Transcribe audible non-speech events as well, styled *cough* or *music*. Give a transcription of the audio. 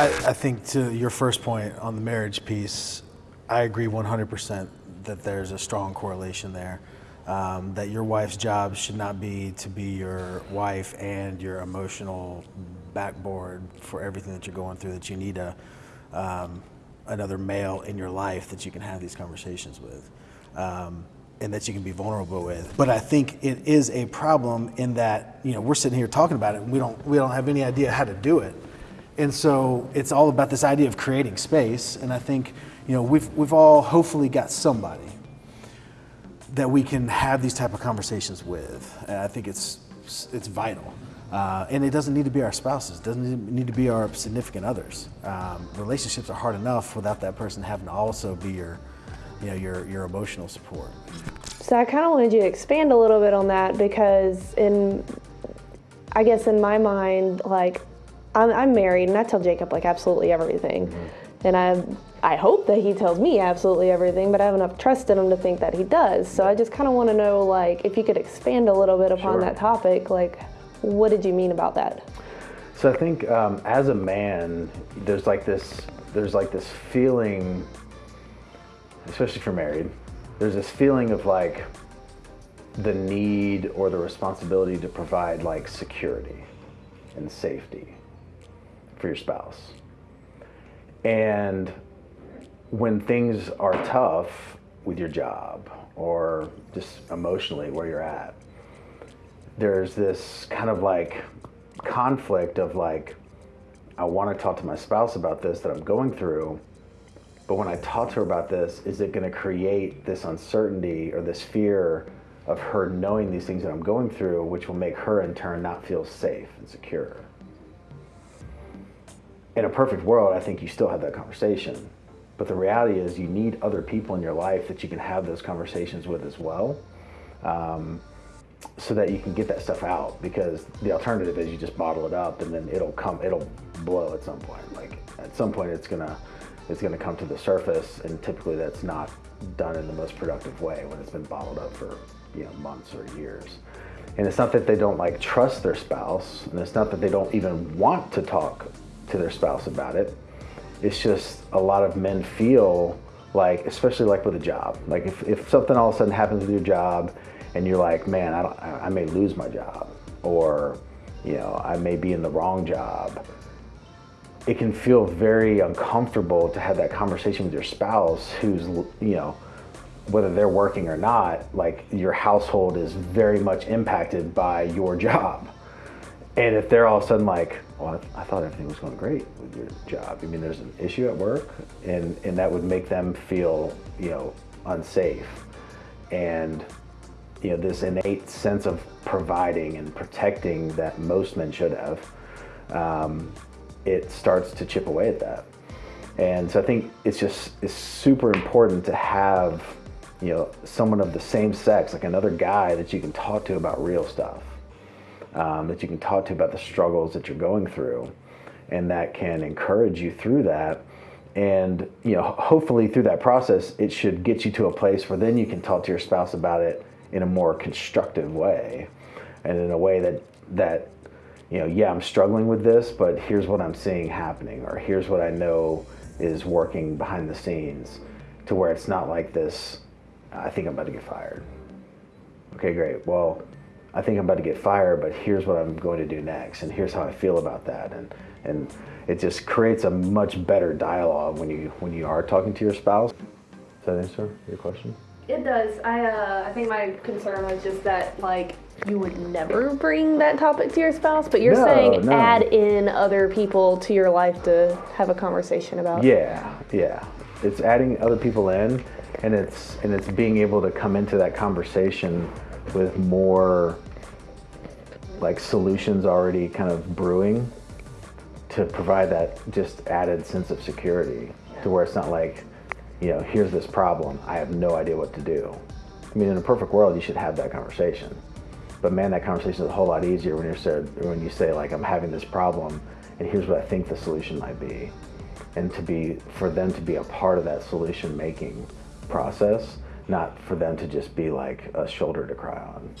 I, I think to your first point on the marriage piece, I agree 100% that there's a strong correlation there. Um, that your wife's job should not be to be your wife and your emotional backboard for everything that you're going through, that you need a, um, another male in your life that you can have these conversations with. Um, and that you can be vulnerable with. But I think it is a problem in that, you know, we're sitting here talking about it and we don't, we don't have any idea how to do it. And so it's all about this idea of creating space. And I think, you know, we've, we've all hopefully got somebody that we can have these type of conversations with. And I think it's, it's vital. Uh, and it doesn't need to be our spouses. It doesn't need to be our significant others. Um, relationships are hard enough without that person having to also be your, you know, your, your emotional support. So I kind of wanted you to expand a little bit on that because in, I guess in my mind, like I'm, I'm married and I tell Jacob like absolutely everything. Mm-hmm. And I, I hope that he tells me absolutely everything, but I have enough trust in him to think that he does. So I just kind of want to know like if you could expand a little bit upon sure. that topic, like what did you mean about that? So I think um, as a man, there's like this, there's like this feeling especially for married, there's this feeling of like the need or the responsibility to provide like security and safety for your spouse. And when things are tough with your job or just emotionally where you're at, there's this kind of like conflict of like, I want to talk to my spouse about this that I'm going through, but when I talk to her about this, is it going to create this uncertainty or this fear of her knowing these things that I'm going through, which will make her in turn not feel safe and secure? In a perfect world, I think you still have that conversation. But the reality is, you need other people in your life that you can have those conversations with as well. Um, so that you can get that stuff out because the alternative is you just bottle it up and then it'll come it'll blow at some point like at some point it's gonna it's to come to the surface, and typically that's not done in the most productive way when it's been bottled up for you know months or years. And it's not that they don't like trust their spouse, and it's not that they don't even want to talk to their spouse about it. It's just a lot of men feel like, especially like with a job, like if, if something all of a sudden happens with your job, and you're like, man, I, don't, I may lose my job, or you know, I may be in the wrong job it can feel very uncomfortable to have that conversation with your spouse who's, you know, whether they're working or not, like your household is very much impacted by your *laughs* job. And if they're all of a sudden like, well, I, th I thought everything was going great with your job. I mean, there's an issue at work and, and that would make them feel, you know, unsafe. And, you know, this innate sense of providing and protecting that most men should have, um, it starts to chip away at that. And so I think it's just it's super important to have you know someone of the same sex, like another guy that you can talk to about real stuff, um, that you can talk to about the struggles that you're going through, and that can encourage you through that. And you know, hopefully through that process, it should get you to a place where then you can talk to your spouse about it in a more constructive way, and in a way that that you know, yeah, I'm struggling with this, but here's what I'm seeing happening, or here's what I know is working behind the scenes to where it's not like this, I think I'm about to get fired. Okay, great. Well, I think I'm about to get fired, but here's what I'm going to do next, and here's how I feel about that. And, and it just creates a much better dialogue when you, when you are talking to your spouse. Does that answer your question? It does. I uh, I think my concern was just that like you would never bring that topic to your spouse, but you're no, saying no. add in other people to your life to have a conversation about. Yeah, yeah. It's adding other people in, and it's and it's being able to come into that conversation with more like solutions already kind of brewing to provide that just added sense of security to where it's not like you know, here's this problem. I have no idea what to do. I mean, in a perfect world, you should have that conversation. But man, that conversation is a whole lot easier when you're said, when you say like, I'm having this problem, and here's what I think the solution might be, and to be for them to be a part of that solution making process, not for them to just be like a shoulder to cry on.